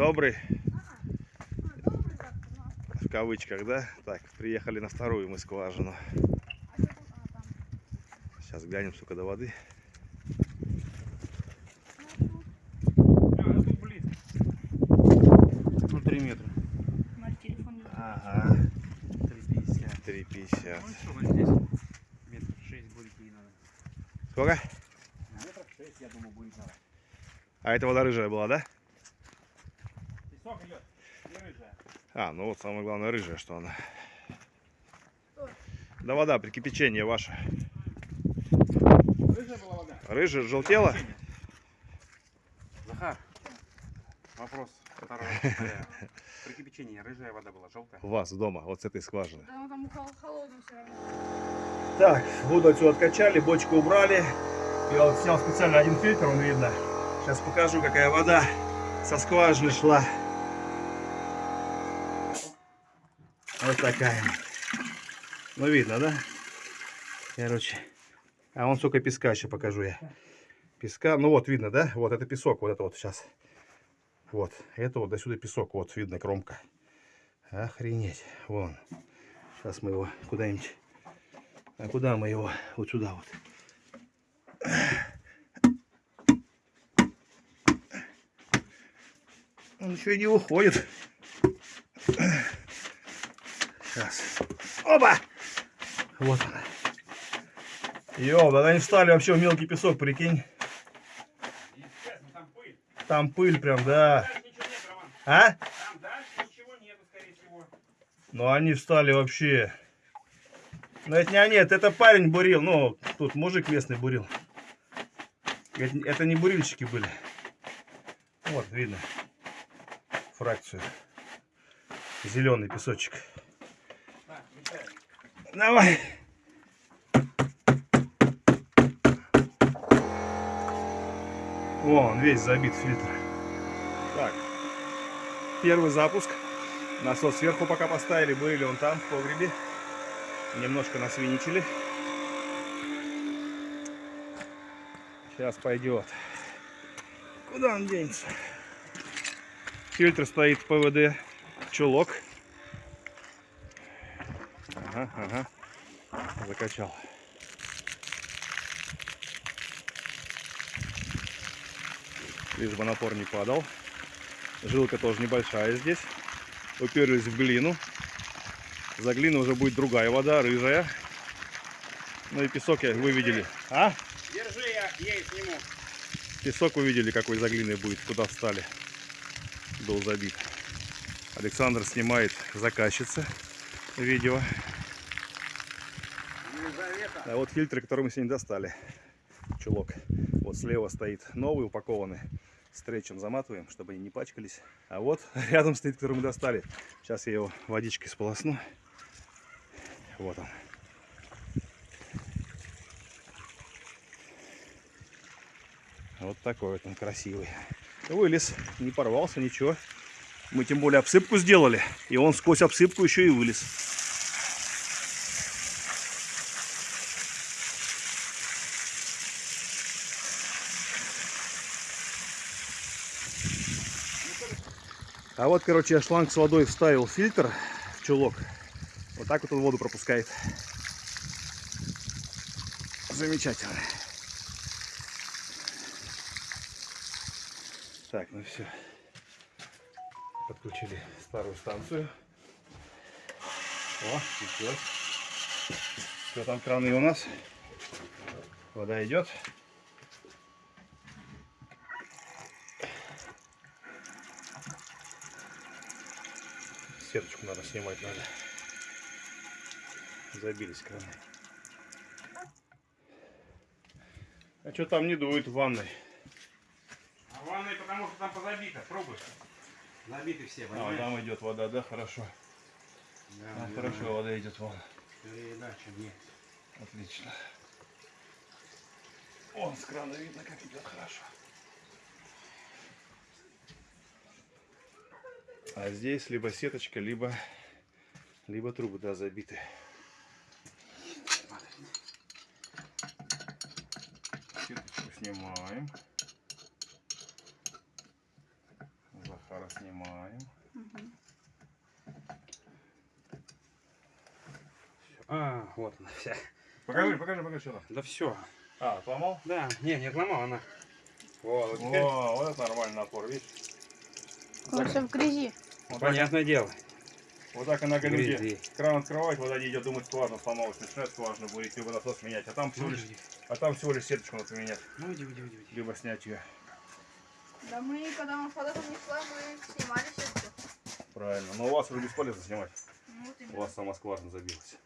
Добрый, А, в кавычках, да? Так, приехали на вторую мы скважину. Сейчас глянем, сколько до воды. Ну, тут А, ну тут близко. Ну, 3 метра. Ага, 3,50. 3,50. Ну что, здесь метров 6 будет не надо. Сколько? Метров 6, я думаю, будет надо. А это вода рыжая была, да? Песок идет, не рыжая. А, ну вот самое главное рыжая, что она. Что? Да вода при кипячении ваша. Рыжая была вода? Рыжая, желтела? Захар, вопрос второй. Э, При кипячении рыжая вода была, желтая. У вас дома, вот с этой скважины. Да, ну там хол- холодно все равно. Так, воду отсюда откачали, бочку убрали. Я вот снял специально один фильтр, он видно. Сейчас покажу, какая вода со скважины шла. Вот такая. Ну, видно, да? Короче. А вон сколько песка еще покажу я. Песка, ну вот видно, да? Вот это песок, вот это вот сейчас. Вот, это вот до сюда песок, вот видно кромка. Охренеть, вон. Сейчас мы его куда-нибудь а куда мы его? Вот сюда вот. Он еще и не уходит. Сейчас. Оба! Вот она. Ёба, они встали вообще в мелкий песок, прикинь. Там пыль. Прям, да. А? Ну они встали вообще. Ну это не они, это, это парень бурил. Ну, тут мужик местный бурил. Это, это не бурильщики были. Вот, видно. Фракцию. Зеленый песочек. Давай. Вон, весь забит фильтр. Так. Первый запуск. Насос сверху пока поставили. Были он там, в погребе. Немножко насвиничили. Сейчас пойдет. Куда он денется? Фильтр стоит ПВД. Чулок. Ага, ага. Закачал. Лишь бы напор не падал. Жилка тоже небольшая здесь. Уперлись в глину. За глину уже будет другая вода, рыжая. Ну и песок я- вы видели. А? Держи, я ей сниму. Песок вы видели, какой за глиной будет, куда встали. Был забит. Александр снимает заказчица видео. А вот фильтры, которые мы сегодня достали. Чулок. Вот слева стоит новый, упакованный. Стречем заматываем, чтобы они не пачкались. А вот рядом стоит, который мы достали. Сейчас я его водичкой сполосну. Вот он. Вот такой вот он красивый. Вылез, не порвался, ничего. Мы тем более обсыпку сделали. И он сквозь обсыпку еще и вылез. А вот, короче, я шланг с водой вставил фильтр, чулок. Вот так вот он воду пропускает. Замечательно. Так, ну все. Подключили старую станцию. О, течет. Все, там краны у нас. Вода идет. Сеточку надо снимать надо. Забились краны. А что там не дует в ванной? А в ванной, потому что там позабито, пробуй. Забиты все, А, понимаешь? там идет вода, да, хорошо. Да, А, да, хорошо, да. вода идет вон. Чем нет. Отлично. Вон с крана видно, как идет хорошо. А здесь либо сеточка, либо, либо трубы, да, забиты. Сеточку снимаем. Захар Сахара снимаем. Мгм. А, вот она вся. Покажи, покажи, покажи, что там. Да все. А, отломал? Да, не, не отломал она. Вот, вот вот это нормальный напор, видишь? Он все в грязи. Вот так, понятное дело. вот так иногда люди Грязи. кран открывать, вода не идет, думают, скважина сломалась, начинает скважину будет, либо насос менять, а там всего Ну, лишь, иди, а там всего лишь сеточку надо поменять, ну, иди, иди, иди, иди. либо снять ее. Да мы, когда мы вода там не шла, мы снимали все. Правильно. Но у вас уже бесполезно снимать. Ну, вот У вас сама скважина забилась.